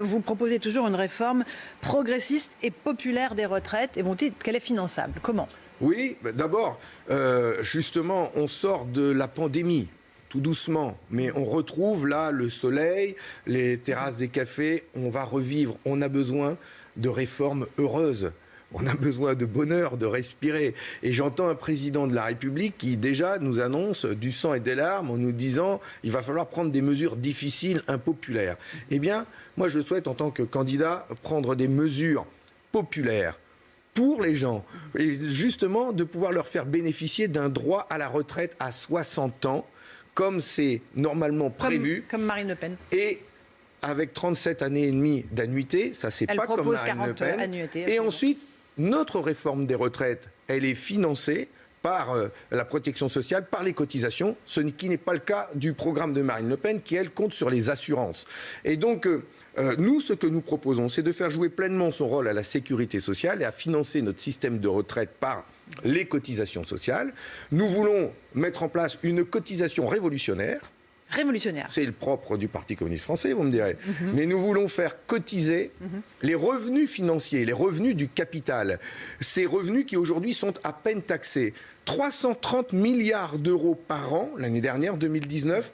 Vous proposez toujours une réforme progressiste et populaire des retraites et vous dites qu'elle est finançable? Comment? Oui, d'abord, euh, justement, on sort de la pandémie tout doucement, mais on retrouve là le soleil, les terrasses des cafés, on va revivre, on a besoin de réformes heureuses on a besoin de bonheur, de respirer. Et j'entends un président de la République qui déjà nous annonce du sang et des larmes en nous disant il va falloir prendre des mesures difficiles, impopulaires. Eh bien, moi je souhaite en tant que candidat prendre des mesures populaires pour les gens et justement de pouvoir leur faire bénéficier d'un droit à la retraite à 60 ans comme c'est normalement prévu. Comme, Marine Le Pen. Et avec 37 années et demie d'annuité, ça c'est pas comme Marine Le Pen. et ensuite notre réforme des retraites, elle est financée par euh, la protection sociale, par les cotisations, ce qui n'est pas le cas du programme de Marine Le Pen, qui, elle, compte sur les assurances. Et donc, euh, euh, nous, ce que nous proposons, c'est de faire jouer pleinement son rôle à la sécurité sociale et à financer notre système de retraite par les cotisations sociales. Nous voulons mettre en place une cotisation révolutionnaire révolutionnaire. C'est le propre du Parti communiste français, vous me direz. Mhm. Mais nous voulons faire cotiser mhm. les revenus financiers, les revenus du capital. Ces revenus qui aujourd'hui sont à peine taxés. 330 milliards d'euros par an, l'année dernière, 2019,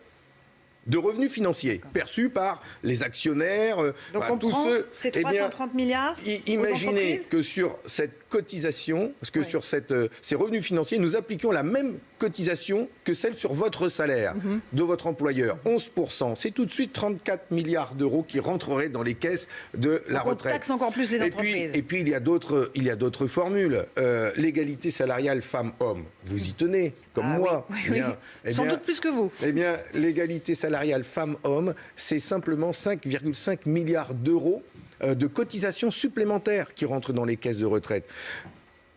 de revenus financiers perçus par les actionnaires, euh, Donc tous ceux. Ces 330 eh milliards. Imaginez que sur cette cotisation, parce que sur cette, euh, ces revenus financiers, nous appliquions la même cotisation que celle sur votre salaire mhm. de votre employeur, 11%. C'est tout de suite 34 milliards d'euros qui rentreraient dans les caisses de la Donc retraite. On taxe encore plus les entreprises. et puis il y a d'autres, il y a d'autres formules. Euh, l'égalité salariale femmes-hommes, vous y tenez, comme ah moi. Oui, eh Sans doute plus que vous. Eh bien, l'égalité salariale femmes-hommes, c'est simplement 5,5 milliards d'euros euh, de cotisations supplémentaires qui rentrent dans les caisses de retraite.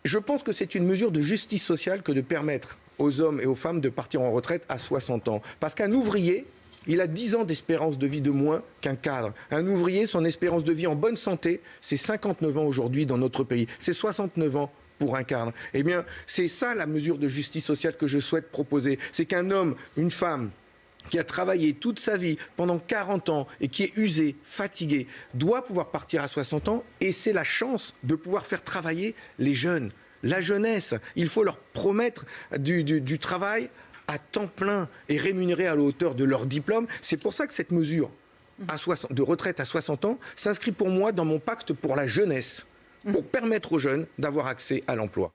Je pense que c'est une mesure de justice sociale que de permettre aux hommes et aux femmes de partir en retraite à 60 ans. Parce qu'un ouvrier, il a 10 ans d'espérance de vie de moins qu'un cadre. Un ouvrier, son espérance de vie en bonne santé, c'est 59 ans aujourd'hui dans notre pays. C'est 69 ans pour un cadre. Eh bien, c'est ça la mesure de justice sociale que je souhaite proposer. C'est qu'un homme, une femme, qui a travaillé toute sa vie pendant 40 ans et qui est usé, fatigué, doit pouvoir partir à 60 ans et c'est la chance de pouvoir faire travailler les jeunes, la jeunesse. Il faut leur promettre du, travail à temps plein et rémunéré à la hauteur de leur diplôme. C'est pour ça que cette mesure de retraite à 60 ans s'inscrit pour moi dans mon pacte pour la jeunesse, pour permettre aux jeunes d'avoir accès à l'emploi.